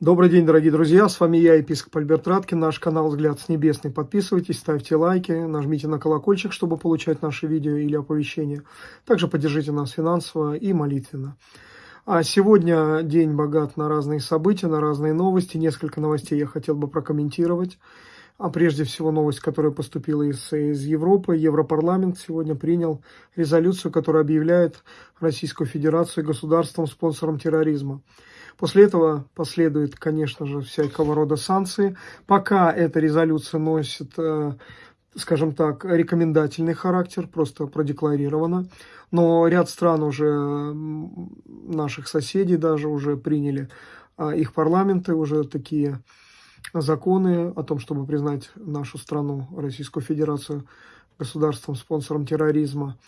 Добрый день, дорогие друзья, с вами я, епископ Альберт Раткин, наш канал «Взгляд с небесный». Подписывайтесь, ставьте лайки, нажмите на колокольчик, чтобы получать наши видео или оповещения. Также поддержите нас финансово и молитвенно. А сегодня день богат на разные события, на разные новости. Несколько новостей я хотел бы прокомментировать. А прежде всего новость, которая поступила из, из Европы. Европарламент сегодня принял резолюцию, которая объявляет Российскую Федерацию государством-спонсором терроризма. После этого последует, конечно же, всякого рода санкции. Пока эта резолюция носит, э, скажем так, рекомендательный характер, просто продекларировано. Но ряд стран уже, наших соседей даже уже приняли а, их парламенты, уже такие законы о том, чтобы признать нашу страну, Российскую Федерацию, государством, спонсором терроризма.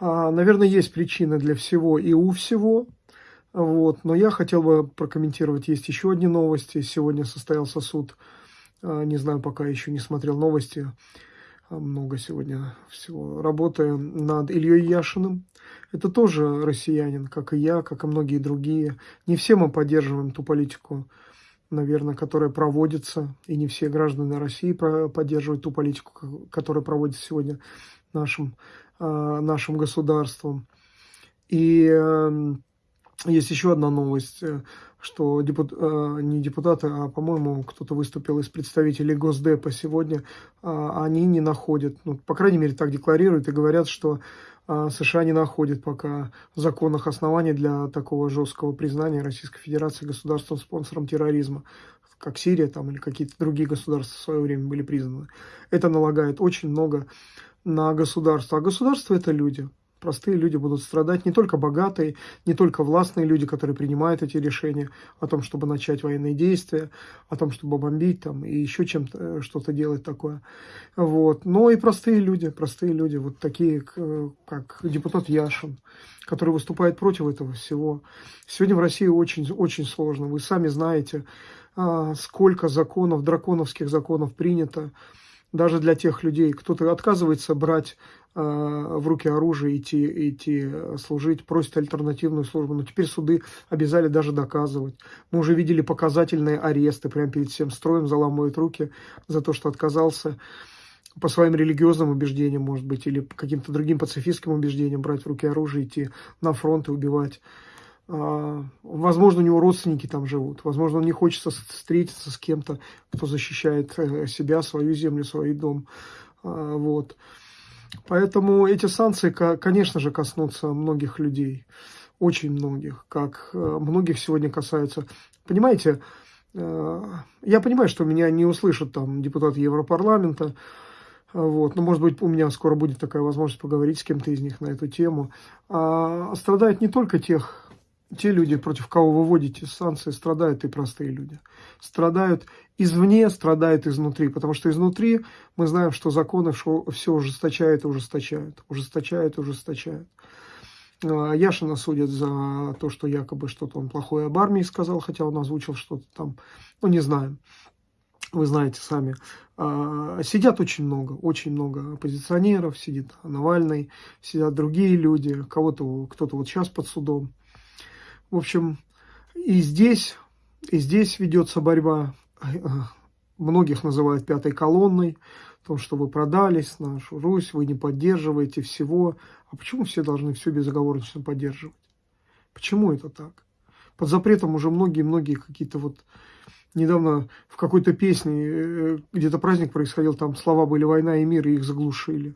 А, наверное, есть причины для всего и у всего. Вот. Но я хотел бы прокомментировать, есть еще одни новости. Сегодня состоялся суд, а, не знаю, пока еще не смотрел новости, а, много сегодня всего, работая над Ильей Яшиным. Это тоже россиянин, как и я, как и многие другие. Не все мы поддерживаем ту политику, наверное, которая проводится, и не все граждане России поддерживают ту политику, которая проводится сегодня нашим, а, нашим государством. И эм, есть еще одна новость, э, что депут, э, не депутаты, а, по-моему, кто-то выступил из представителей Госдепа сегодня, а, они не находят, ну, по крайней мере, так декларируют и говорят, что а, США не находят пока законных оснований для такого жесткого признания Российской Федерации государством-спонсором терроризма, как Сирия там, или какие-то другие государства в свое время были признаны. Это налагает очень много на государство. А государство – это люди – простые люди будут страдать, не только богатые, не только властные люди, которые принимают эти решения о том, чтобы начать военные действия, о том, чтобы бомбить там и еще чем-то э, что-то делать такое. Вот. Но и простые люди, простые люди, вот такие, как депутат Яшин, который выступает против этого всего. Сегодня в России очень, очень сложно. Вы сами знаете, а, сколько законов, драконовских законов принято, даже для тех людей, кто-то отказывается брать э, в руки оружие, идти, идти э, служить, просит альтернативную службу. Но теперь суды обязали даже доказывать. Мы уже видели показательные аресты, прямо перед всем строем заламывают руки за то, что отказался по своим религиозным убеждениям, может быть, или каким-то другим пацифистским убеждениям брать в руки оружие, идти на фронт и убивать. А, возможно, у него родственники там живут. Возможно, он не хочет встретиться с кем-то, кто защищает э, себя, свою землю, свой дом. А, вот. Поэтому эти санкции, конечно же, коснутся многих людей. Очень многих. Как э, многих сегодня касаются. Понимаете, э, я понимаю, что меня не услышат там депутаты Европарламента, вот. Но, может быть, у меня скоро будет такая возможность поговорить с кем-то из них на эту тему. А страдают не только тех те люди, против кого вы вводите санкции, страдают и простые люди. Страдают извне, страдают изнутри, потому что изнутри мы знаем, что законы все ужесточают и ужесточают, ужесточают и ужесточают. А, Яшина судят за то, что якобы что-то он плохое об армии сказал, хотя он озвучил что-то там, ну не знаем. Вы знаете сами, а, сидят очень много, очень много оппозиционеров, сидит Навальный, сидят другие люди, кого-то, кто-то вот сейчас под судом. В общем, и здесь, и здесь ведется борьба. Многих называют пятой колонной, то, что вы продались, нашу Русь, вы не поддерживаете всего. А почему все должны все безоговорочно поддерживать? Почему это так? Под запретом уже многие-многие какие-то вот... Недавно в какой-то песне, э, где-то праздник происходил, там слова были «война и мир», и их заглушили.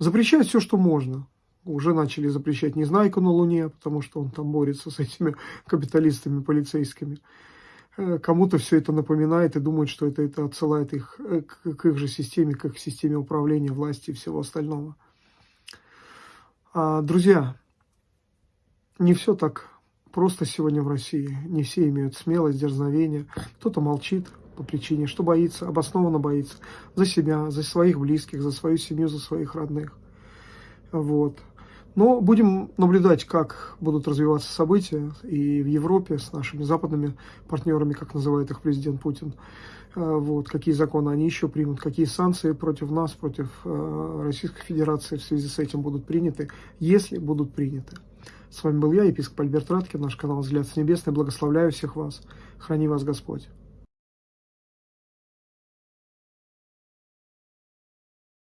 Запрещают все, что можно уже начали запрещать Незнайку на Луне, потому что он там борется с этими капиталистами полицейскими. Э, кому-то все это напоминает и думает, что это, это отсылает их э, к, к их же системе, к их системе управления, власти и всего остального. А, друзья, не все так просто сегодня в России. Не все имеют смелость, дерзновение. Кто-то молчит по причине, что боится, обоснованно боится. За себя, за своих близких, за свою семью, за своих родных. Вот. Но будем наблюдать, как будут развиваться события и в Европе с нашими западными партнерами, как называет их президент Путин. Э, вот, какие законы они еще примут, какие санкции против нас, против э, Российской Федерации в связи с этим будут приняты, если будут приняты. С вами был я, епископ Альберт Раткин, наш канал «Взгляд с небесной». Благословляю всех вас. Храни вас Господь.